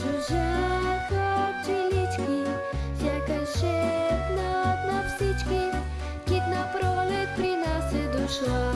жужаха пчелички, сякаш на всички, кит на пролет при нас е дошла.